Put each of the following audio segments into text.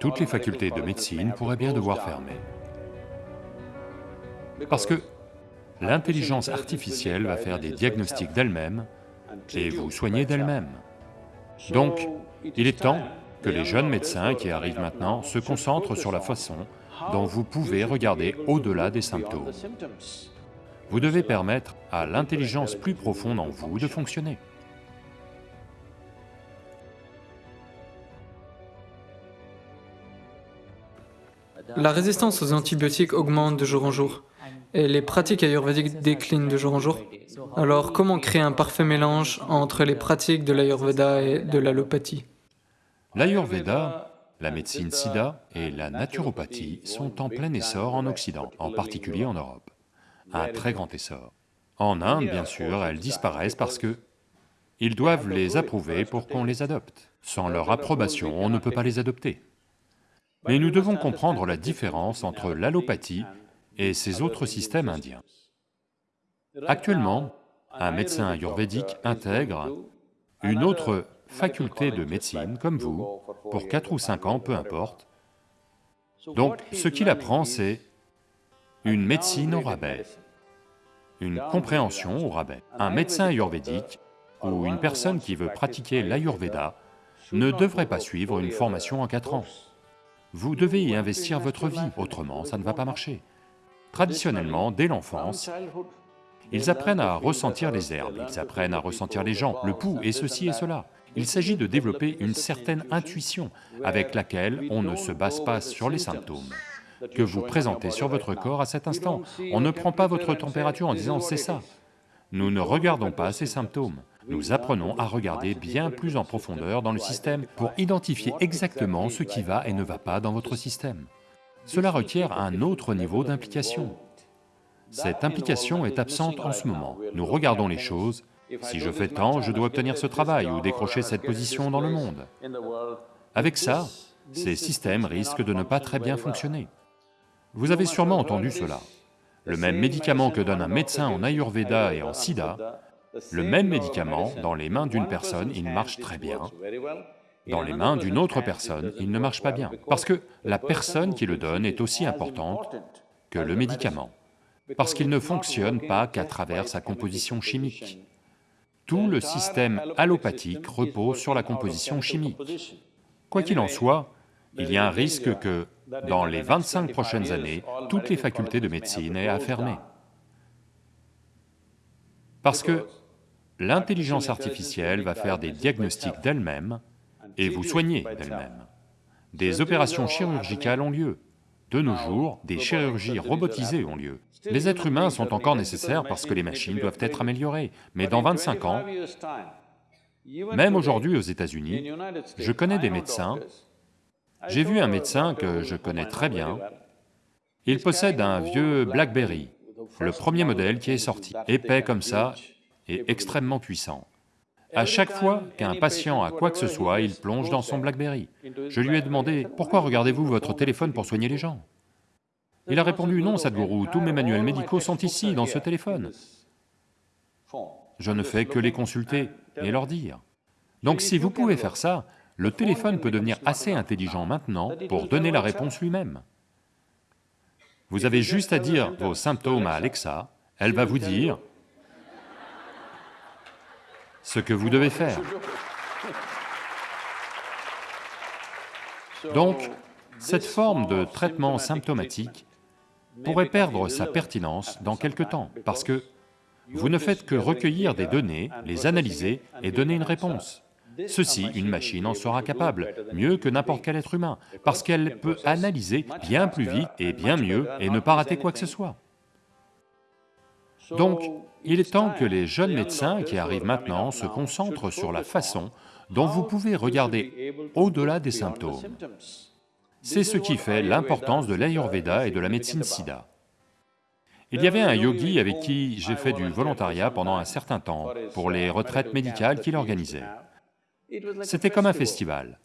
toutes les facultés de médecine pourraient bien devoir fermer. Parce que l'intelligence artificielle va faire des diagnostics d'elle-même et vous soigner d'elle-même. Donc, il est temps que les jeunes médecins qui arrivent maintenant se concentrent sur la façon dont vous pouvez regarder au-delà des symptômes. Vous devez permettre à l'intelligence plus profonde en vous de fonctionner. La résistance aux antibiotiques augmente de jour en jour et les pratiques ayurvédiques déclinent de jour en jour. Alors comment créer un parfait mélange entre les pratiques de l'ayurveda et de l'allopathie? L'ayurveda, la médecine sida et la naturopathie sont en plein essor en Occident, en particulier en Europe. Un très grand essor. En Inde, bien sûr, elles disparaissent parce que ils doivent les approuver pour qu'on les adopte. Sans leur approbation, on ne peut pas les adopter. Mais nous devons comprendre la différence entre l'allopathie et ces autres systèmes indiens. Actuellement, un médecin ayurvédique intègre une autre faculté de médecine, comme vous, pour 4 ou 5 ans, peu importe. Donc, ce qu'il apprend, c'est une médecine au rabais, une compréhension au rabais. Un médecin ayurvédique ou une personne qui veut pratiquer l'ayurveda ne devrait pas suivre une formation en 4 ans. Vous devez y investir votre vie, autrement ça ne va pas marcher. Traditionnellement, dès l'enfance, ils apprennent à ressentir les herbes, ils apprennent à ressentir les gens, le pouls et ceci et cela. Il s'agit de développer une certaine intuition avec laquelle on ne se base pas sur les symptômes que vous présentez sur votre corps à cet instant. On ne prend pas votre température en disant c'est ça. Nous ne regardons pas ces symptômes. Nous apprenons à regarder bien plus en profondeur dans le système pour identifier exactement ce qui va et ne va pas dans votre système. Cela requiert un autre niveau d'implication. Cette implication est absente en ce moment. Nous regardons les choses, si je fais tant, je dois obtenir ce travail ou décrocher cette position dans le monde. Avec ça, ces systèmes risquent de ne pas très bien fonctionner. Vous avez sûrement entendu cela. Le même médicament que donne un médecin en Ayurveda et en Sida, le même médicament, dans les mains d'une personne, il marche très bien, dans les mains d'une autre personne, il ne marche pas bien, parce que la personne qui le donne est aussi importante que le médicament, parce qu'il ne fonctionne pas qu'à travers sa composition chimique. Tout le système allopathique repose sur la composition chimique. Quoi qu'il en soit, il y a un risque que, dans les 25 prochaines années, toutes les facultés de médecine aient à fermer. Parce que l'intelligence artificielle va faire des diagnostics d'elle-même et vous soignez d'elle-même. Des opérations chirurgicales ont lieu. De nos jours, des chirurgies robotisées ont lieu. Les êtres humains sont encore nécessaires parce que les machines doivent être améliorées, mais dans 25 ans, même aujourd'hui aux États-Unis, je connais des médecins, j'ai vu un médecin que je connais très bien, il possède un vieux BlackBerry, le premier modèle qui est sorti, épais comme ça et extrêmement puissant. À chaque fois qu'un patient a quoi que ce soit, il plonge dans son BlackBerry. Je lui ai demandé, pourquoi regardez-vous votre téléphone pour soigner les gens? Il a répondu, non Sadhguru, tous mes manuels médicaux sont ici, dans ce téléphone. Je ne fais que les consulter et leur dire. Donc si vous pouvez faire ça, le téléphone peut devenir assez intelligent maintenant pour donner la réponse lui-même. Vous avez juste à dire vos symptômes à Alexa, elle va vous dire ce que vous devez faire. Donc, cette forme de traitement symptomatique pourrait perdre sa pertinence dans quelque temps, parce que vous ne faites que recueillir des données, les analyser et donner une réponse. Ceci, une machine en sera capable, mieux que n'importe quel être humain, parce qu'elle peut analyser bien plus vite et bien mieux et ne pas rater quoi que ce soit. Donc, il est temps que les jeunes médecins qui arrivent maintenant se concentrent sur la façon dont vous pouvez regarder au-delà des symptômes. C'est ce qui fait l'importance de l'Ayurveda et de la médecine sida. Il y avait un yogi avec qui j'ai fait du volontariat pendant un certain temps pour les retraites médicales qu'il organisait. C'était comme un festival.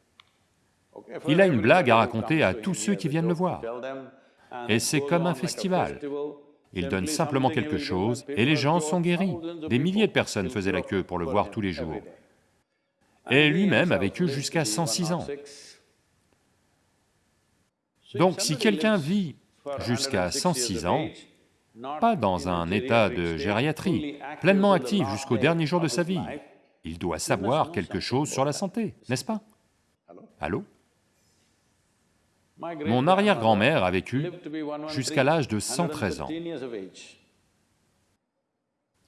Il a une blague à raconter à tous ceux qui viennent le voir. Et c'est comme un festival. Il donne simplement quelque chose et les gens sont guéris. Des milliers de personnes faisaient la queue pour le voir tous les jours. Et lui-même a vécu jusqu'à 106 ans. Donc si quelqu'un vit jusqu'à 106 ans, pas dans un état de gériatrie, pleinement actif jusqu'au dernier jour de sa vie, il doit savoir quelque chose sur la santé, n'est-ce pas? Allô? Mon arrière-grand-mère a vécu jusqu'à l'âge de 113 ans.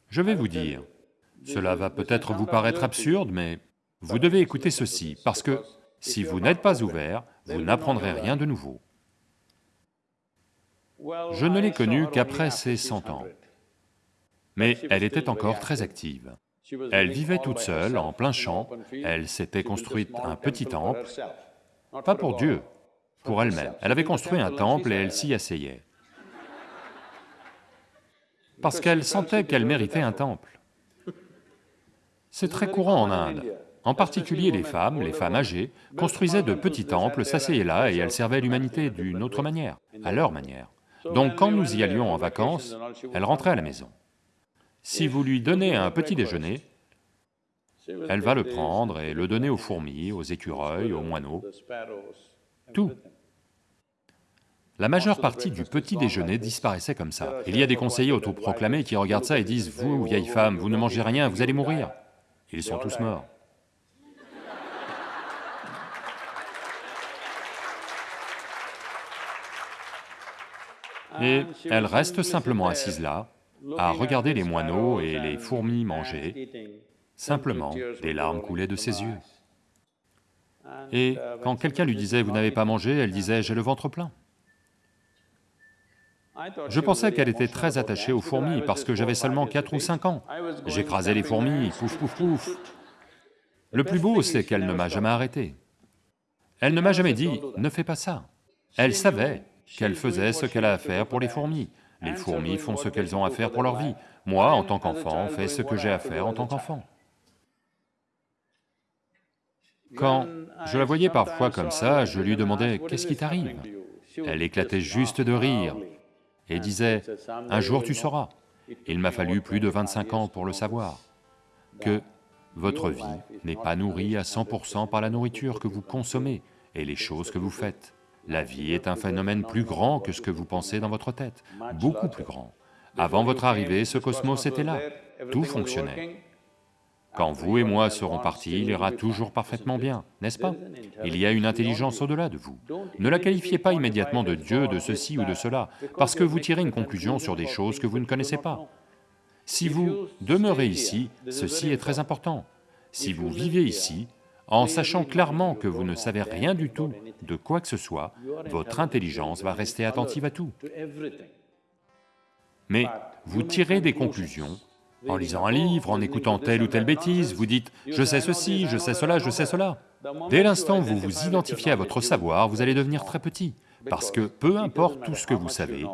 Je vais vous dire, cela va peut-être vous paraître absurde, mais vous devez écouter ceci, parce que si vous n'êtes pas ouvert, vous n'apprendrez rien de nouveau. Je ne l'ai connue qu'après ses 100 ans, mais elle était encore très active. Elle vivait toute seule, en plein champ, elle s'était construite un petit temple, pas pour Dieu, Elle avait construit un temple et elle s'y asseyait. Parce qu'elle sentait qu'elle méritait un temple. C'est très courant en Inde. En particulier les femmes, les femmes âgées, construisaient de petits temples, s'asseyaient là et elles servaient l'humanité d'une autre manière, à leur manière. Donc quand nous y allions en vacances, elle rentrait à la maison. Si vous lui donnez un petit déjeuner, elle va le prendre et le donner aux fourmis, aux écureuils, aux moineaux, tout. La majeure partie du petit déjeuner disparaissait comme ça. Il y a des conseillers autoproclamés qui regardent ça et disent « Vous, vieille femme, vous ne mangez rien, vous allez mourir ». Ils sont tous morts. Et elle reste simplement assise là, à regarder les moineaux et les fourmis manger, simplement, des larmes coulaient de ses yeux. Et quand quelqu'un lui disait « vous n'avez pas mangé », elle disait « j'ai le ventre plein ». Je pensais qu'elle était très attachée aux fourmis parce que j'avais seulement 4 ou 5 ans. J'écrasais les fourmis, pouf pouf pouf. Le plus beau, c'est qu'elle ne m'a jamais arrêté. Elle ne m'a jamais dit « ne fais pas ça ». Elle savait qu'elle faisait ce qu'elle a à faire pour les fourmis. Les fourmis font ce qu'elles ont à faire pour leur vie. Moi, en tant qu'enfant, fais ce que j'ai à faire en tant qu'enfant. Quand je la voyais parfois comme ça, je lui demandais « qu'est-ce qui t'arrive » Elle éclatait juste de rire et disait « un jour tu sauras ». Il m'a fallu plus de 25 ans pour le savoir, que votre vie n'est pas nourrie à 100% par la nourriture que vous consommez et les choses que vous faites. La vie est un phénomène plus grand que ce que vous pensez dans votre tête, beaucoup plus grand. Avant votre arrivée, ce cosmos était là, tout fonctionnait. Quand vous et moi serons partis, il ira toujours parfaitement bien, n'est-ce pas? Il y a une intelligence au-delà de vous. Ne la qualifiez pas immédiatement de Dieu, de ceci ou de cela, parce que vous tirez une conclusion sur des choses que vous ne connaissez pas. Si vous demeurez ici, ceci est très important. Si vous vivez ici, en sachant clairement que vous ne savez rien du tout de quoi que ce soit, votre intelligence va rester attentive à tout. Mais vous tirez des conclusions en lisant un livre, en écoutant telle ou telle bêtise, vous dites « je sais ceci, je sais cela, je sais cela ». Dès l'instant où vous vous identifiez à votre savoir, vous allez devenir très petit, parce que peu importe tout ce que vous savez,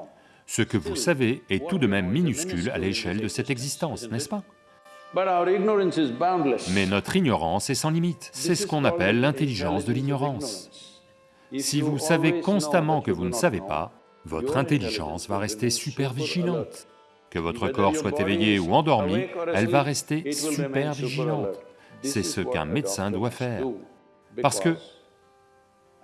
ce que vous savez est tout de même minuscule à l'échelle de cette existence, n'est-ce pas? Mais notre ignorance est sans limite, c'est ce qu'on appelle l'intelligence de l'ignorance. Si vous savez constamment que vous ne savez pas, votre intelligence va rester super vigilante. Que votre corps soit éveillé ou endormi, elle va rester super vigilante. C'est ce qu'un médecin doit faire. Parce que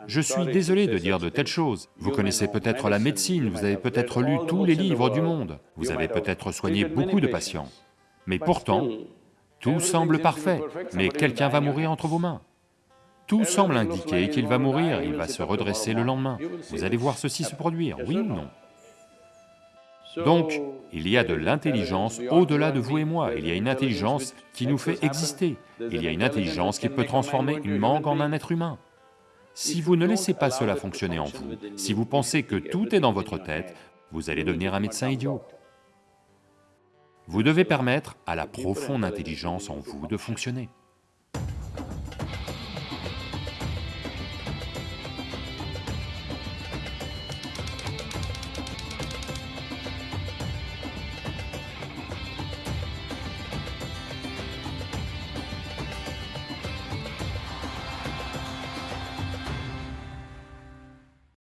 je suis désolé de dire de telles choses. Vous connaissez peut-être la médecine, vous avez peut-être lu tous les livres du monde, vous avez peut-être soigné beaucoup de patients. Mais pourtant, tout semble parfait, mais quelqu'un va mourir entre vos mains. Tout semble indiquer qu'il va mourir, il va se redresser le lendemain. Vous allez voir ceci se produire, oui ou non? Donc, il y a de l'intelligence au-delà de vous et moi, il y a une intelligence qui nous fait exister, il y a une intelligence qui peut transformer une mangue en un être humain. Si vous ne laissez pas cela fonctionner en vous, si vous pensez que tout est dans votre tête, vous allez devenir un médecin idiot. Vous devez permettre à la profonde intelligence en vous de fonctionner.